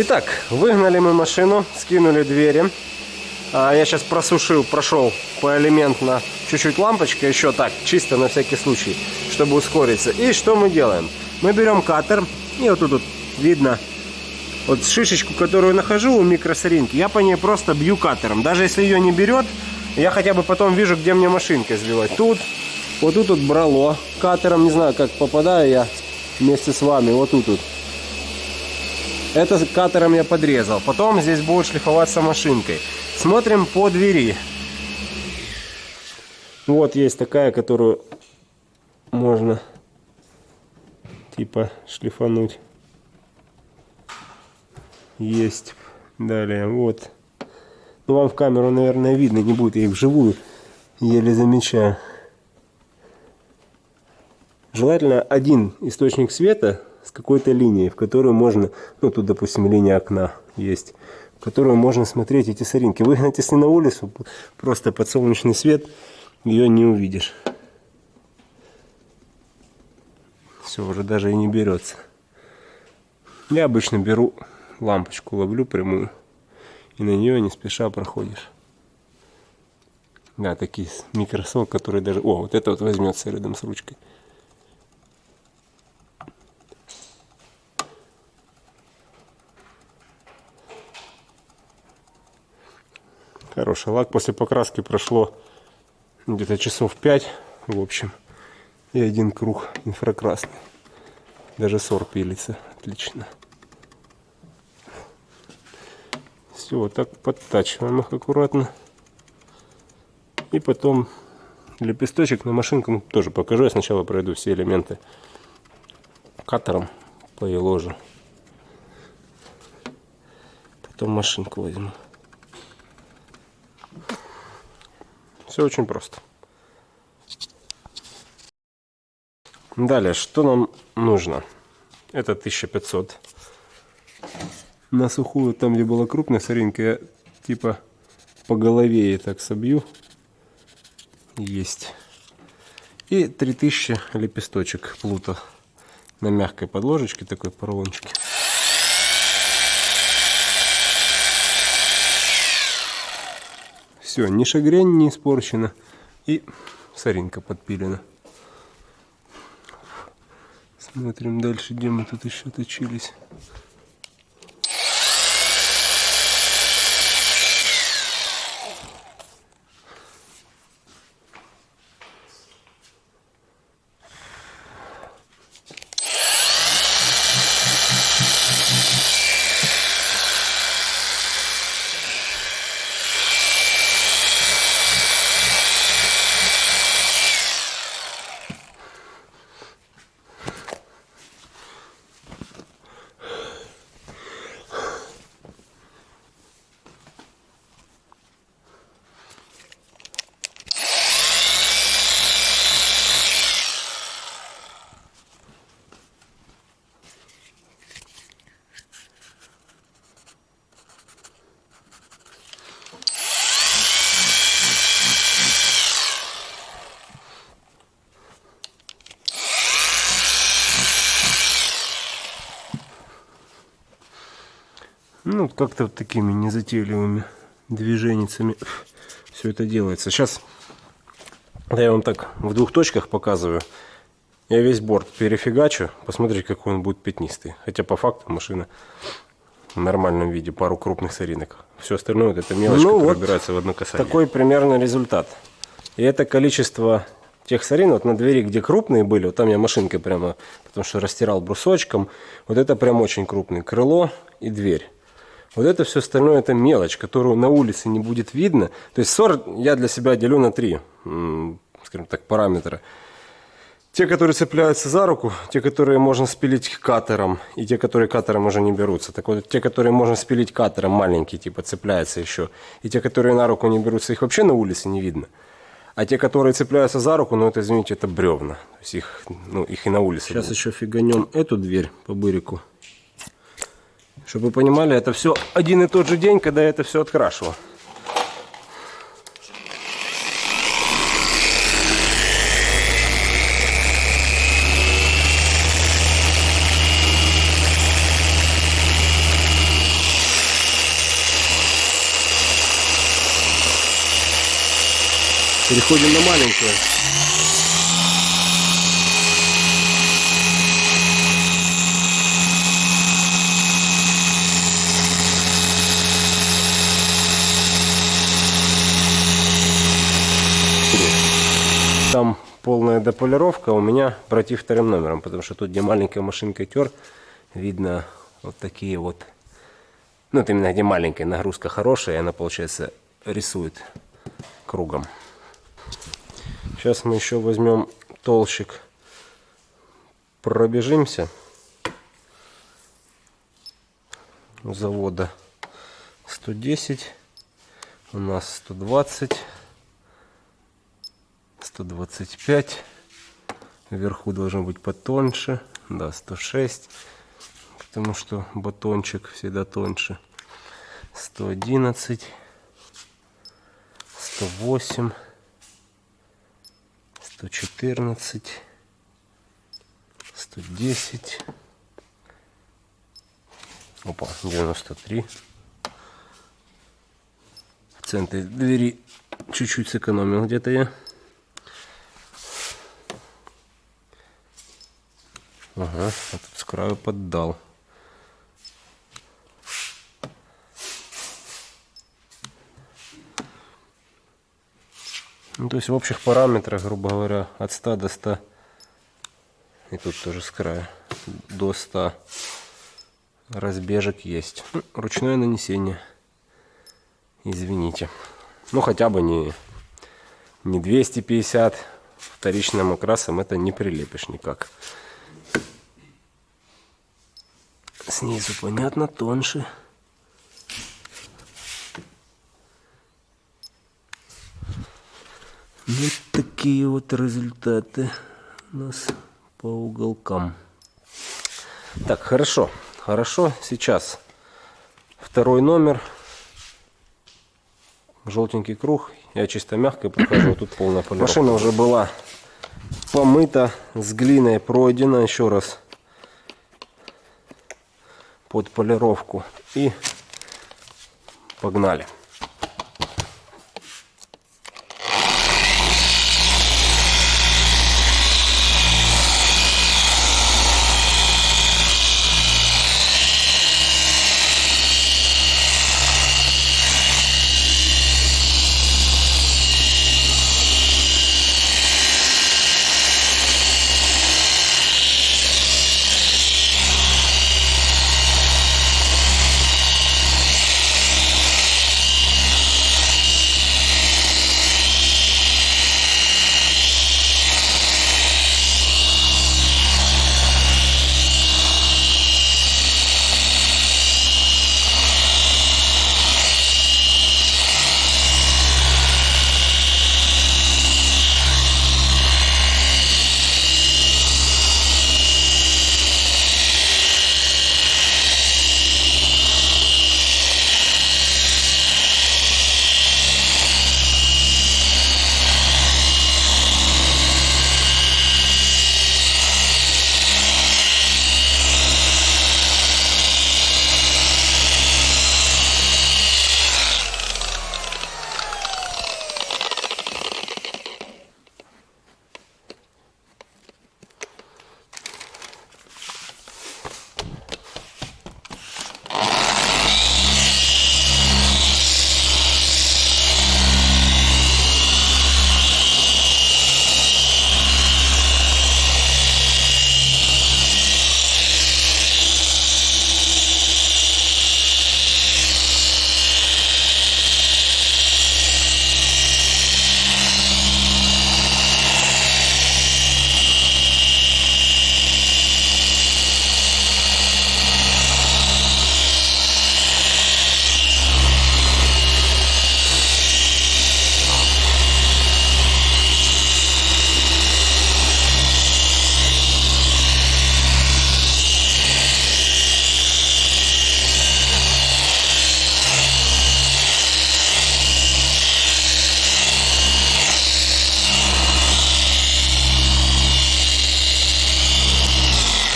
Итак, выгнали мы машину, скинули двери. А, я сейчас просушил, прошел поэлементно чуть-чуть лампочка, еще так, чисто на всякий случай, чтобы ускориться. И что мы делаем? Мы берем катер, и вот тут вот видно вот шишечку, которую нахожу у микросоринки, я по ней просто бью катером. Даже если ее не берет, я хотя бы потом вижу, где мне машинкой сбивать. Тут, вот тут вот брало катером, не знаю, как попадаю я вместе с вами, вот тут вот. Это катером я подрезал. Потом здесь будет шлифоваться машинкой. Смотрим по двери. Вот есть такая, которую можно типа шлифануть. Есть. Далее, вот. Ну, вам в камеру, наверное, видно, не будет. Я их вживую еле замечаю. Желательно один источник света с какой-то линией, в которую можно, ну тут, допустим, линия окна есть, в которую можно смотреть эти соринки. Выгнать, если на улицу, просто под солнечный свет, ее не увидишь. Все, уже даже и не берется. Я обычно беру лампочку, ловлю прямую, и на нее не спеша проходишь. Да, такие микросол, которые даже... О, вот это вот возьмется рядом с ручкой. Хороший лак. После покраски прошло где-то часов 5, в общем. И один круг инфракрасный. Даже сор пилится. Отлично. Все, вот так подтачиваем их аккуратно. И потом лепесточек на машинку тоже покажу. Я сначала пройду все элементы катером по ложу. Потом машинку возьму. Все очень просто. Далее, что нам нужно? Это 1500. На сухую, там где была крупная соринка, я типа по голове и так собью. Есть. И 3000 лепесточек плута на мягкой подложечке, такой поролончике. Все, ни шагрень не испорчена. И соринка подпилена. Смотрим дальше, где мы тут еще точились. Ну, как-то вот такими незатейливыми движениями все это делается. Сейчас да я вам так в двух точках показываю. Я весь борт перефигачу. Посмотрите, какой он будет пятнистый. Хотя по факту машина в нормальном виде. Пару крупных соринок. Все остальное вот это мелочь, ну, которая вот убирается в одно касание. Такой примерно результат. И это количество тех сорин, вот на двери, где крупные были, вот там я машинкой прямо, потому что растирал брусочком. Вот это прям очень крупный. Крыло и дверь. Вот это все остальное это мелочь, которую на улице не будет видно. То есть ссор я для себя делю на три, скажем так, параметра. Те, которые цепляются за руку, те, которые можно спилить катером, и те, которые катером уже не берутся. Так вот, те, которые можно спилить катером, маленькие, типа, цепляются еще. И те, которые на руку не берутся, их вообще на улице не видно. А те, которые цепляются за руку, ну это, извините, это бревна. То есть их, ну, их и на улице Сейчас будет. еще фиганем эту дверь по бырику. Чтобы вы понимали, это все один и тот же день, когда я это все открашивал. Переходим на маленькую. Там полная дополировка, у меня против вторым номером, потому что тут, где маленькая машинка тер, видно вот такие вот, ну, это именно где маленькая нагрузка хорошая, и она, получается, рисует кругом. Сейчас мы еще возьмем толщик, пробежимся завода 110, у нас 120. 125. Вверху должен быть потоньше. Да, 106. Потому что батончик всегда тоньше. 111. 108. 114. 110. Опа, 93. В центре двери чуть-чуть сэкономил где-то я. Ага, а тут с краю поддал. Ну, то есть в общих параметрах, грубо говоря, от 100 до 100, и тут тоже с края, до 100 разбежек есть. Ну, ручное нанесение, извините. Ну, хотя бы не, не 250 вторичным окрасом, это не прилепишь никак. Снизу понятно, тоньше. Вот такие вот результаты у нас по уголкам. Так, хорошо, хорошо. Сейчас второй номер. Желтенький круг. Я чисто мягко прохожу. Тут полная полировка. Машина уже была помыта, с глиной пройдена. Еще раз под полировку и погнали.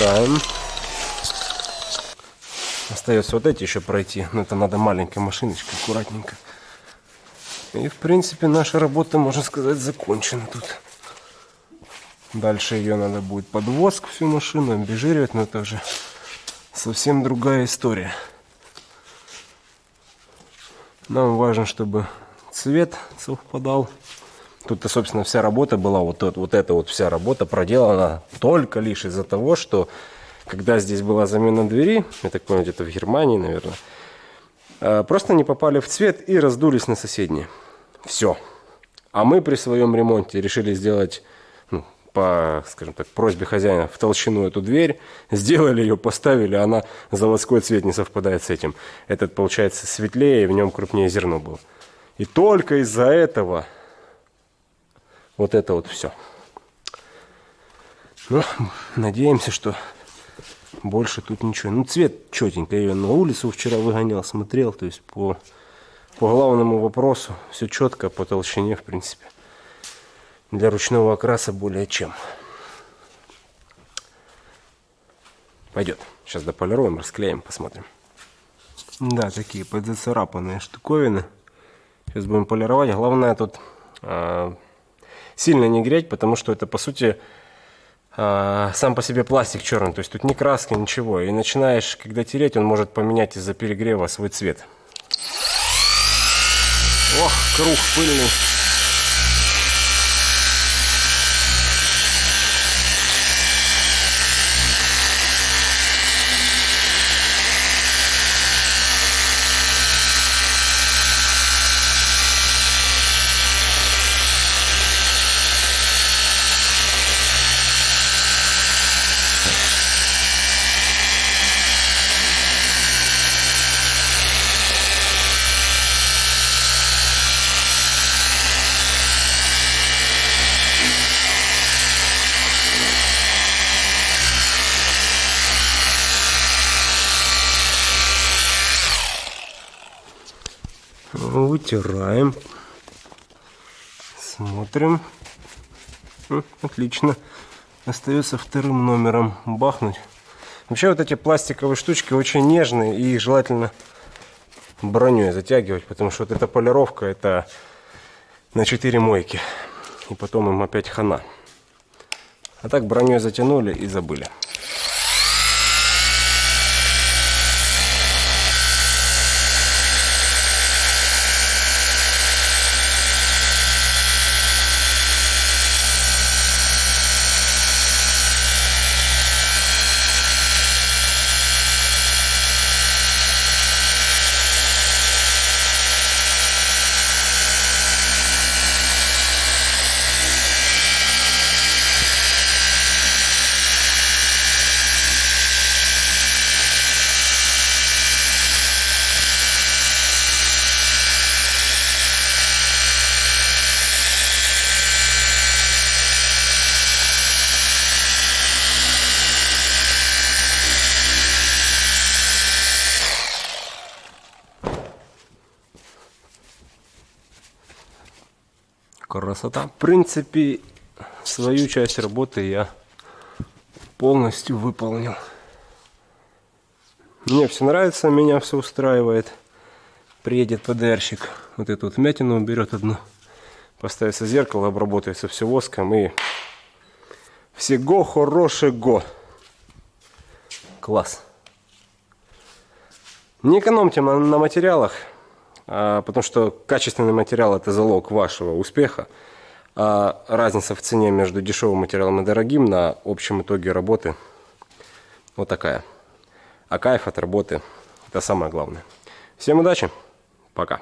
Ставим. Остается вот эти еще пройти. Но это надо маленькой машиночкой, аккуратненько. И, в принципе, наша работа, можно сказать, закончена тут. Дальше ее надо будет под всю машину, обезжиривать, но это уже совсем другая история. Нам важно, чтобы цвет совпадал. Тут-то, собственно, вся работа была, вот, вот, эта вот вся работа проделана только лишь из-за того, что когда здесь была замена двери, я так понял, где-то в Германии, наверное, а, просто не попали в цвет и раздулись на соседние. Все. А мы при своем ремонте решили сделать, ну, по, скажем так, просьбе хозяина в толщину эту дверь, сделали ее, поставили, она заводской цвет не совпадает с этим. Этот получается светлее, и в нем крупнее зерно было. И только из-за этого вот это вот все. Ну, надеемся, что больше тут ничего. Ну, цвет четенько. Я ее на улицу вчера выгонял, смотрел. То есть по, по главному вопросу все четко, по толщине, в принципе. Для ручного окраса более чем. Пойдет. Сейчас дополируем, расклеим, посмотрим. Да, такие подзацарапанные штуковины. Сейчас будем полировать. Главное тут э, сильно не греть, потому что это по сути э, сам по себе пластик черный. То есть тут ни краски, ничего. И начинаешь, когда тереть, он может поменять из-за перегрева свой цвет. Ох, круг пыльный. Вытираем. Смотрим. Отлично. Остается вторым номером бахнуть. Вообще вот эти пластиковые штучки очень нежные и их желательно броней затягивать, потому что вот эта полировка это на 4 мойки. И потом им опять хана. А так броней затянули и забыли. Красота. В принципе, свою часть работы я полностью выполнил. Мне все нравится, меня все устраивает. Приедет ПДРщик, вот эту вот вмятину уберет одну. Поставится зеркало, обработается все воском и всего хорошего. Класс. Не экономьте на, на материалах. А, потому что качественный материал – это залог вашего успеха. А разница в цене между дешевым материалом и дорогим на общем итоге работы вот такая. А кайф от работы – это самое главное. Всем удачи, пока!